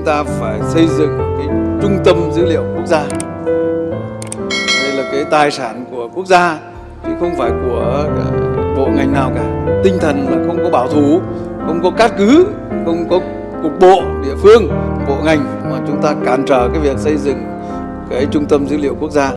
chúng ta phải xây dựng cái trung tâm dữ liệu quốc gia. Đây là cái tài sản của quốc gia, chứ không phải của ờ, bộ ngành nào cả. Tinh thần là không có bảo thủ, không có cát cứ, không có cục bộ địa phương, bộ ngành mà chúng ta cản trở cái việc xây dựng cái trung tâm dữ liệu quốc gia.